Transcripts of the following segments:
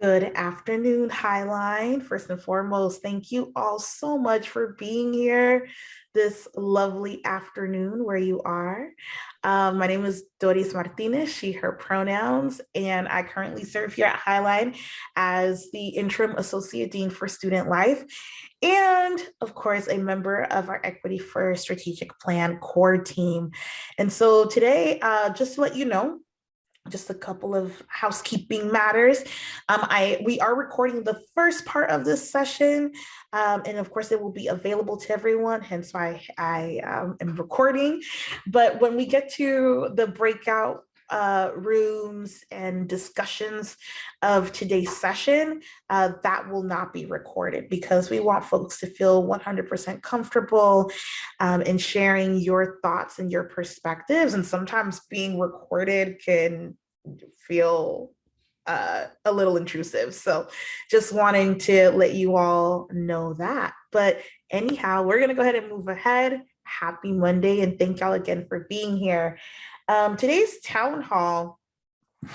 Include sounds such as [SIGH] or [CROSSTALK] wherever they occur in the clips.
Good afternoon, Highline. First and foremost, thank you all so much for being here this lovely afternoon where you are. Um, my name is Doris Martinez, she, her pronouns, and I currently serve here at Highline as the Interim Associate Dean for Student Life and of course, a member of our Equity First Strategic Plan core team. And so today, uh, just to let you know, just a couple of housekeeping matters. Um, I we are recording the first part of this session, um, and of course it will be available to everyone, hence why I um, am recording. But when we get to the breakout uh, rooms and discussions of today's session, uh, that will not be recorded because we want folks to feel 100% comfortable um, in sharing your thoughts and your perspectives. And sometimes being recorded can feel uh, a little intrusive. So just wanting to let you all know that. But anyhow, we're gonna go ahead and move ahead. Happy Monday and thank y'all again for being here. Um, today's town hall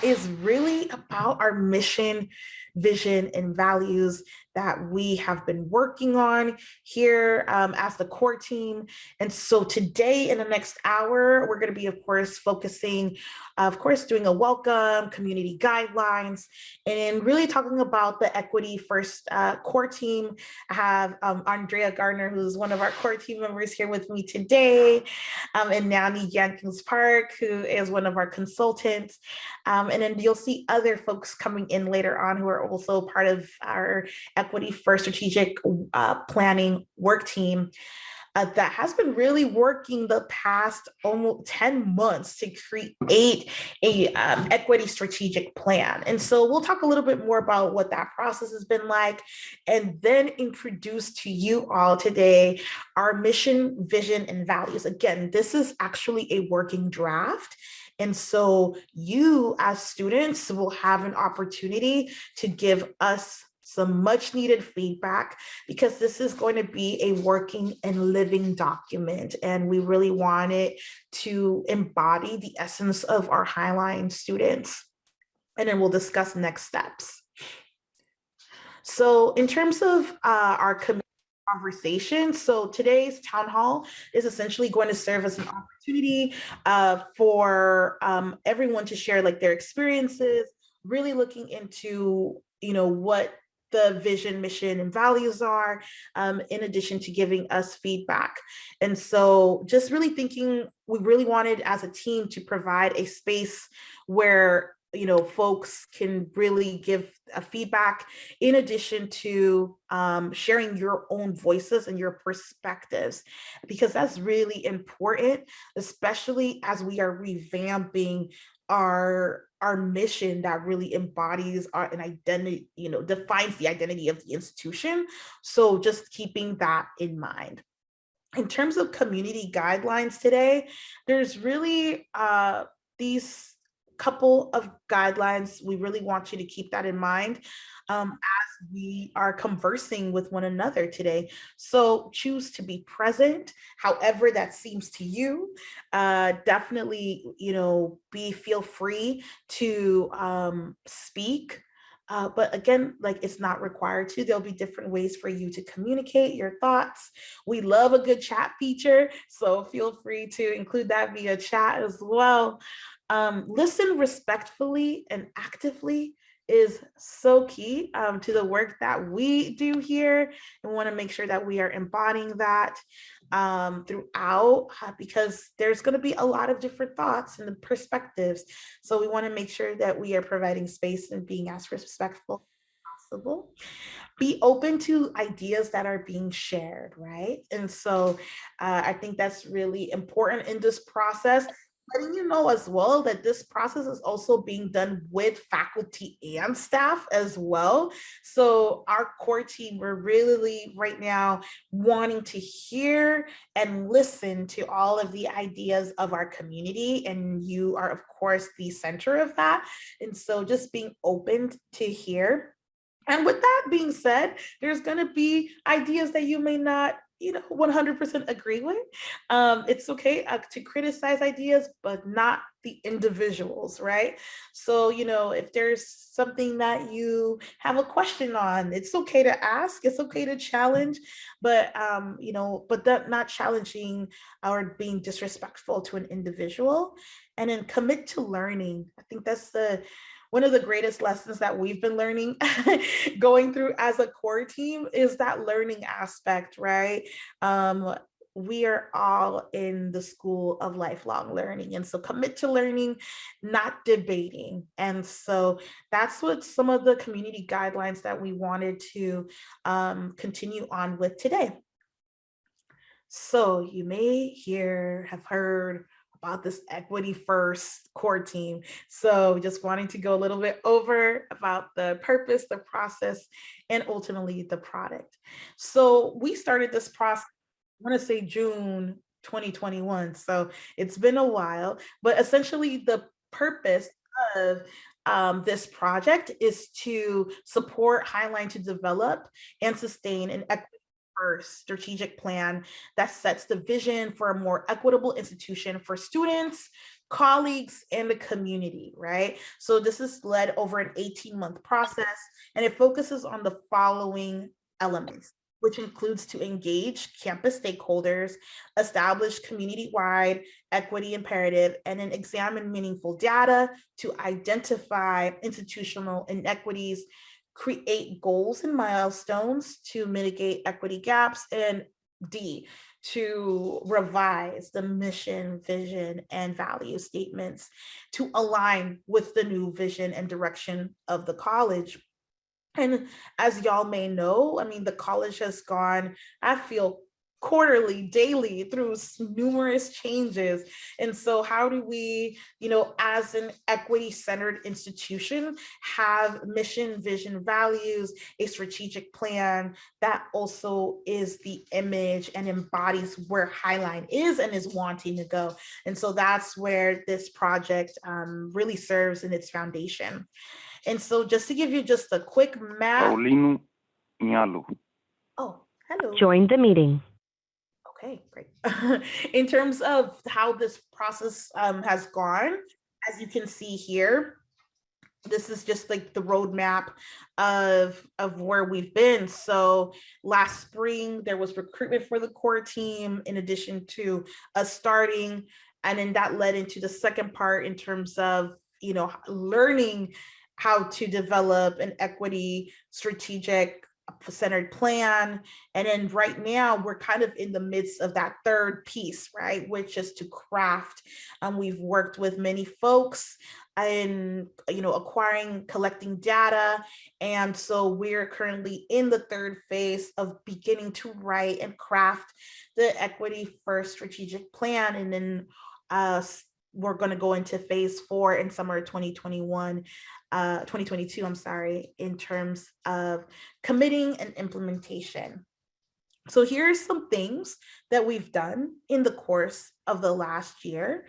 is really about our mission, vision, and values that we have been working on here um, as the core team. And so today in the next hour, we're gonna be, of course, focusing, of course, doing a welcome, community guidelines, and really talking about the Equity First uh, core team. I have um, Andrea Gardner, who's one of our core team members here with me today, um, and Nani Jenkins Park, who is one of our consultants. Um, and then you'll see other folks coming in later on who are also part of our Equity First Strategic uh, Planning work team uh, that has been really working the past almost 10 months to create a um, equity strategic plan. And so we'll talk a little bit more about what that process has been like and then introduce to you all today our mission, vision, and values. Again, this is actually a working draft. And so you as students will have an opportunity to give us some much needed feedback because this is going to be a working and living document and we really want it to embody the essence of our Highline students and then we'll discuss next steps. So in terms of uh, our conversation. So today's town hall is essentially going to serve as an opportunity uh, for um, everyone to share like their experiences, really looking into, you know, what the vision, mission, and values are, um, in addition to giving us feedback. And so just really thinking, we really wanted as a team to provide a space where you know, folks can really give a feedback in addition to um, sharing your own voices and your perspectives, because that's really important, especially as we are revamping our our mission that really embodies our an identity, you know, defines the identity of the institution. So just keeping that in mind. In terms of community guidelines today, there's really uh, these couple of guidelines. We really want you to keep that in mind um, as we are conversing with one another today. So choose to be present, however that seems to you. Uh, definitely, you know, be feel free to um, speak. Uh, but again, like it's not required to, there'll be different ways for you to communicate your thoughts. We love a good chat feature, so feel free to include that via chat as well. Um, listen respectfully and actively is so key um, to the work that we do here and want to make sure that we are embodying that um, throughout uh, because there's going to be a lot of different thoughts and the perspectives. So we want to make sure that we are providing space and being as respectful possible. Be open to ideas that are being shared, right? And so uh, I think that's really important in this process letting you know as well that this process is also being done with faculty and staff as well. So our core team, we're really right now wanting to hear and listen to all of the ideas of our community. And you are of course the center of that. And so just being open to hear and with that being said, there's going to be ideas that you may not you know, 100% agree with. Um, it's okay uh, to criticize ideas, but not the individuals, right? So, you know, if there's something that you have a question on, it's okay to ask, it's okay to challenge, but, um, you know, but that not challenging or being disrespectful to an individual and then commit to learning. I think that's the, one of the greatest lessons that we've been learning [LAUGHS] going through as a core team is that learning aspect, right? Um, we are all in the school of lifelong learning. And so commit to learning, not debating. And so that's what some of the community guidelines that we wanted to um, continue on with today. So you may hear, have heard about this equity first core team. So just wanting to go a little bit over about the purpose, the process, and ultimately the product. So we started this process, I wanna say June 2021. So it's been a while, but essentially the purpose of um, this project is to support Highline to develop and sustain an equity first strategic plan that sets the vision for a more equitable institution for students, colleagues, and the community, right? So this is led over an 18 month process and it focuses on the following elements which includes to engage campus stakeholders, establish community-wide equity imperative, and then examine meaningful data to identify institutional inequities create goals and milestones to mitigate equity gaps, and D, to revise the mission, vision, and value statements to align with the new vision and direction of the college. And as y'all may know, I mean, the college has gone, I feel quarterly, daily through numerous changes. And so how do we, you know, as an equity centered institution, have mission, vision, values, a strategic plan that also is the image and embodies where Highline is and is wanting to go. And so that's where this project um, really serves in its foundation. And so just to give you just a quick map. Paulino Oh, hello. Join the meeting. Okay, great. [LAUGHS] in terms of how this process um, has gone, as you can see here, this is just like the roadmap of of where we've been. So last spring there was recruitment for the core team in addition to us starting, and then that led into the second part in terms of you know learning how to develop an equity strategic centered plan. And then right now we're kind of in the midst of that third piece, right? Which is to craft. Um, we've worked with many folks in, you know, acquiring, collecting data. And so we're currently in the third phase of beginning to write and craft the equity first strategic plan. And then uh, we're going to go into phase four in summer 2021 uh, 2022, I'm sorry, in terms of committing and implementation. So here's some things that we've done in the course of the last year.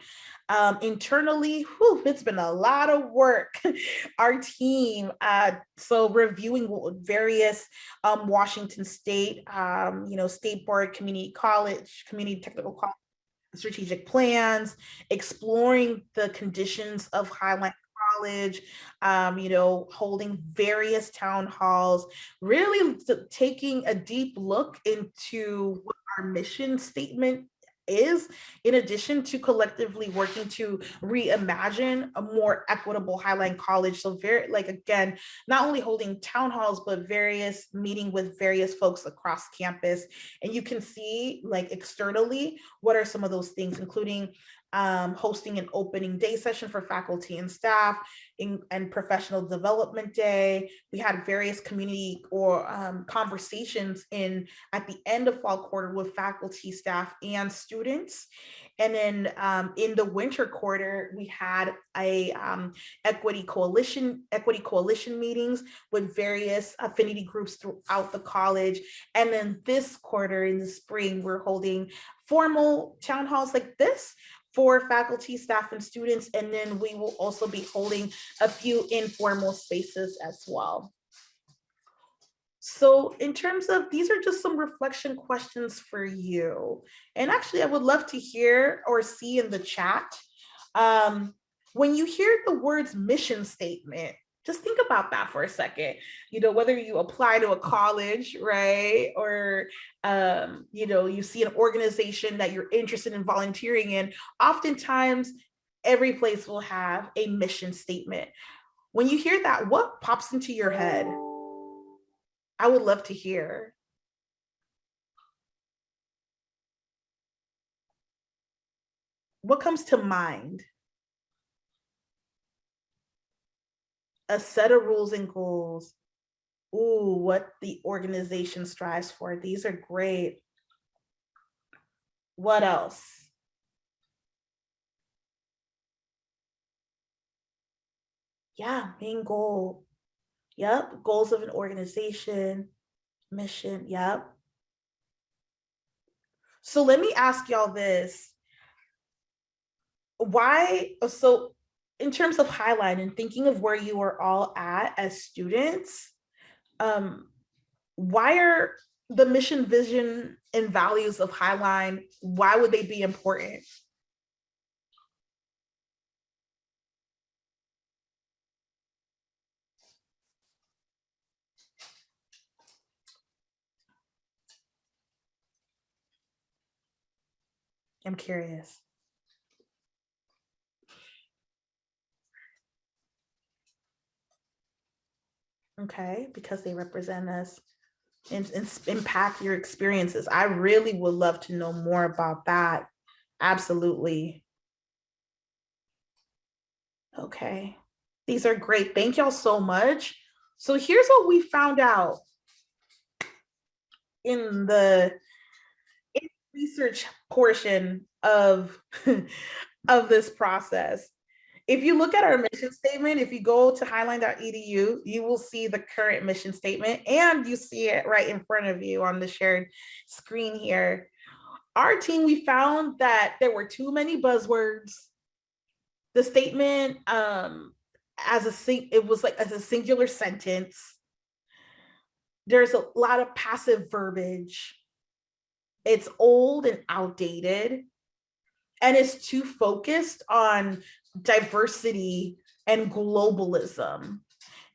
Um, internally, whew, it's been a lot of work. [LAUGHS] Our team, uh, so reviewing various um, Washington State, um, you know, State Board, Community College, Community Technical College, strategic plans, exploring the conditions of Highline college, um, you know, holding various town halls, really taking a deep look into what our mission statement is in addition to collectively working to reimagine a more equitable highline college. So very like again not only holding town halls but various meeting with various folks across campus. And you can see like externally what are some of those things including um, hosting an opening day session for faculty and staff in, and professional development day. We had various community or um, conversations in at the end of fall quarter with faculty, staff, and students. And then um, in the winter quarter, we had a um, equity coalition, equity coalition meetings with various affinity groups throughout the college. And then this quarter in the spring, we're holding formal town halls like this for faculty, staff, and students. And then we will also be holding a few informal spaces as well. So in terms of, these are just some reflection questions for you. And actually I would love to hear or see in the chat. Um, when you hear the words mission statement, just think about that for a second. You know, whether you apply to a college, right? Or, um, you know, you see an organization that you're interested in volunteering in, oftentimes every place will have a mission statement. When you hear that, what pops into your head? I would love to hear. What comes to mind? A set of rules and goals. Ooh, what the organization strives for. These are great. What else? Yeah, main goal. Yep, goals of an organization, mission, yep. So let me ask y'all this. Why, so in terms of Highline and thinking of where you are all at as students, um, why are the mission, vision, and values of Highline, why would they be important? I'm curious. Okay, because they represent us and, and impact your experiences. I really would love to know more about that. Absolutely. Okay, these are great. Thank y'all so much. So here's what we found out in the research portion of, [LAUGHS] of this process. If you look at our mission statement, if you go to highline.edu, you will see the current mission statement and you see it right in front of you on the shared screen here. Our team, we found that there were too many buzzwords. The statement um, as a, it was like as a singular sentence. There's a lot of passive verbiage it's old and outdated and it's too focused on diversity and globalism.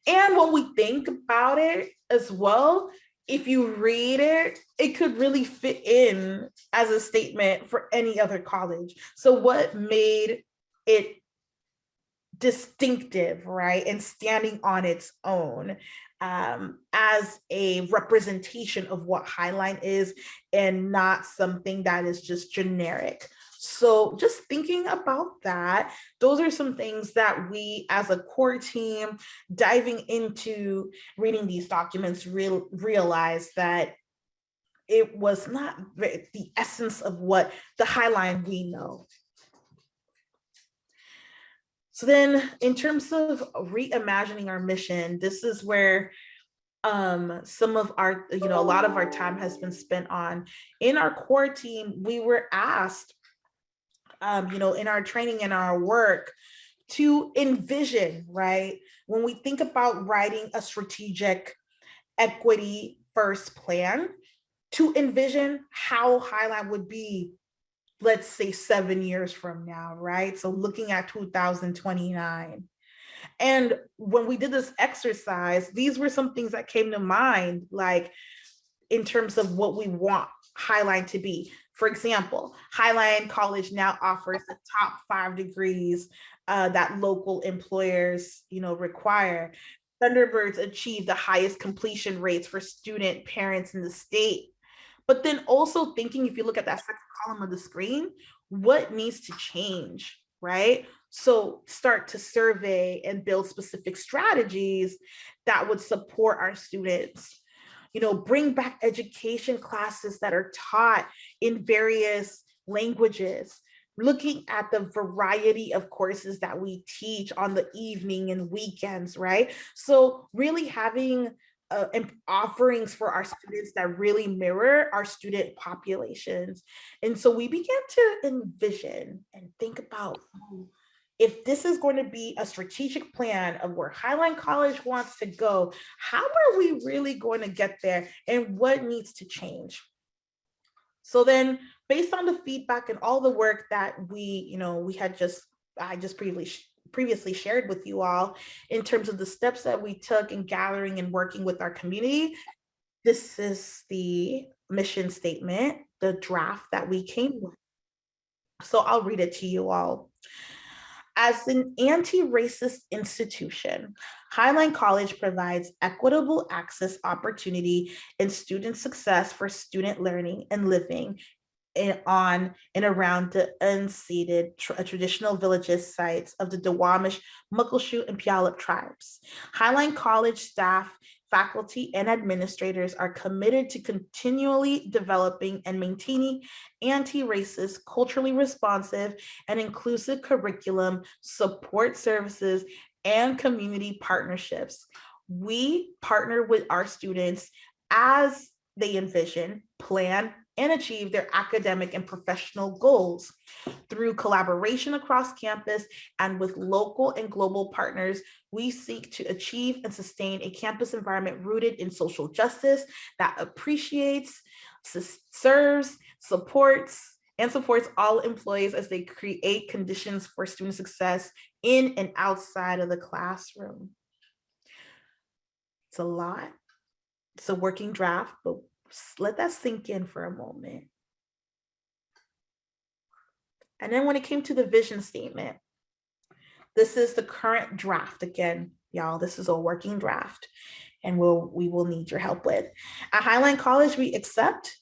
And when we think about it as well, if you read it, it could really fit in as a statement for any other college. So what made it distinctive, right? And standing on its own um, as a representation of what Highline is and not something that is just generic. So just thinking about that, those are some things that we as a core team diving into reading these documents real, realize that it was not the essence of what the Highline we know. So then in terms of reimagining our mission, this is where um, some of our, you know, a lot of our time has been spent on. In our core team, we were asked, um, you know, in our training and our work to envision, right? When we think about writing a strategic equity first plan, to envision how Highline would be let's say seven years from now, right? So looking at 2029. And when we did this exercise, these were some things that came to mind, like in terms of what we want Highline to be. For example, Highline College now offers the top five degrees uh, that local employers, you know, require. Thunderbirds achieve the highest completion rates for student parents in the state. But then also thinking, if you look at that second column of the screen, what needs to change, right? So start to survey and build specific strategies that would support our students. You know, bring back education classes that are taught in various languages, looking at the variety of courses that we teach on the evening and weekends, right? So really having uh, offerings for our students that really mirror our student populations. And so we began to envision and think about, oh, if this is going to be a strategic plan of where Highline College wants to go, how are we really going to get there and what needs to change? So then based on the feedback and all the work that we, you know, we had just, I just previously previously shared with you all in terms of the steps that we took in gathering and working with our community. This is the mission statement, the draft that we came with. So I'll read it to you all. As an anti-racist institution, Highline College provides equitable access opportunity and student success for student learning and living in, on and around the unceded tra traditional villages sites of the Duwamish, Muckleshoot, and Puyallup tribes. Highline College staff faculty and administrators are committed to continually developing and maintaining anti-racist, culturally responsive, and inclusive curriculum, support services, and community partnerships. We partner with our students as they envision, plan, and achieve their academic and professional goals. Through collaboration across campus and with local and global partners, we seek to achieve and sustain a campus environment rooted in social justice that appreciates, serves, supports, and supports all employees as they create conditions for student success in and outside of the classroom. It's a lot. It's a working draft, but let that sink in for a moment. And then when it came to the vision statement, this is the current draft. Again, y'all, this is a working draft and we'll, we will need your help with. At Highline College, we accept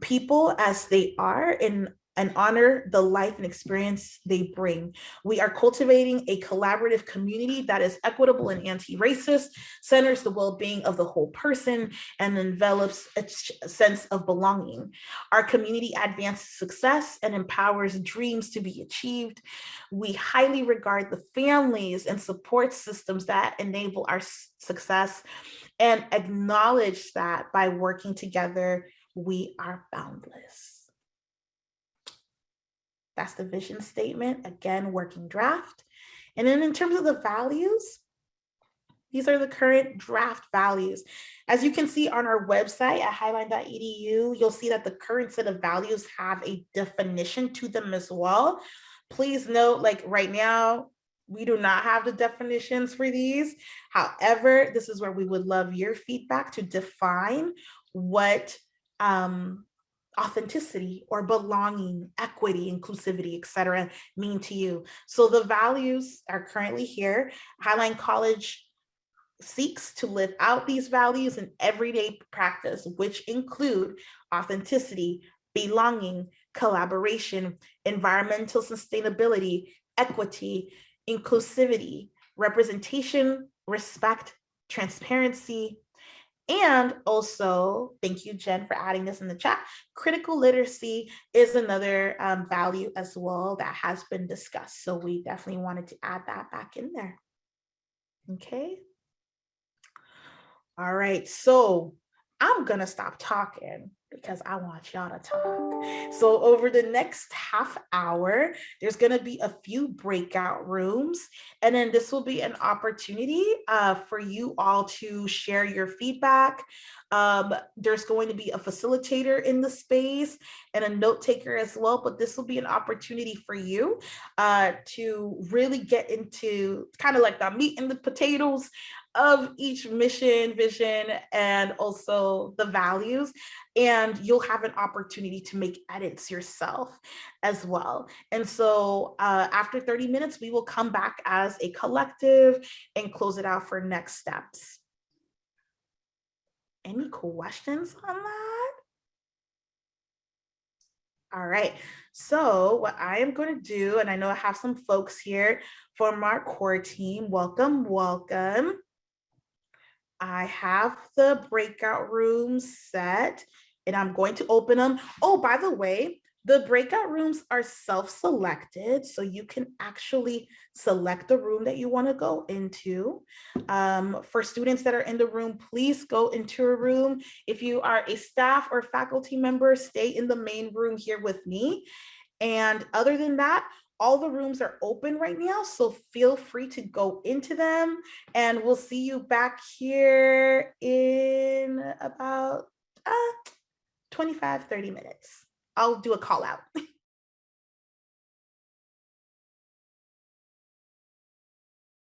people as they are in and honor the life and experience they bring. We are cultivating a collaborative community that is equitable and anti-racist, centers the well-being of the whole person, and envelops a sense of belonging. Our community advances success and empowers dreams to be achieved. We highly regard the families and support systems that enable our success and acknowledge that by working together, we are boundless. That's the vision statement, again, working draft. And then in terms of the values, these are the current draft values. As you can see on our website at highline.edu, you'll see that the current set of values have a definition to them as well. Please note, like right now, we do not have the definitions for these. However, this is where we would love your feedback to define what um, authenticity or belonging, equity, inclusivity, etc., mean to you. So the values are currently here. Highline College seeks to live out these values in everyday practice, which include authenticity, belonging, collaboration, environmental sustainability, equity, inclusivity, representation, respect, transparency, and also, thank you, Jen, for adding this in the chat. Critical literacy is another um, value as well that has been discussed. So we definitely wanted to add that back in there. Okay. All right, so I'm gonna stop talking because I want y'all to talk. So over the next half hour, there's going to be a few breakout rooms, and then this will be an opportunity uh, for you all to share your feedback. Um, there's going to be a facilitator in the space and a note taker as well, but this will be an opportunity for you uh, to really get into kind of like the meat and the potatoes of each mission, vision, and also the values. And you'll have an opportunity to make edits yourself as well. And so uh, after 30 minutes, we will come back as a collective and close it out for next steps. Any questions on that? All right, so what I am going to do, and I know I have some folks here from our core team. Welcome, welcome. I have the breakout rooms set and I'm going to open them. Oh, by the way, the breakout rooms are self-selected, so you can actually select the room that you want to go into. Um, for students that are in the room, please go into a room. If you are a staff or faculty member, stay in the main room here with me. And other than that, all the rooms are open right now, so feel free to go into them and we'll see you back here in about uh, 25, 30 minutes. I'll do a call out. [LAUGHS]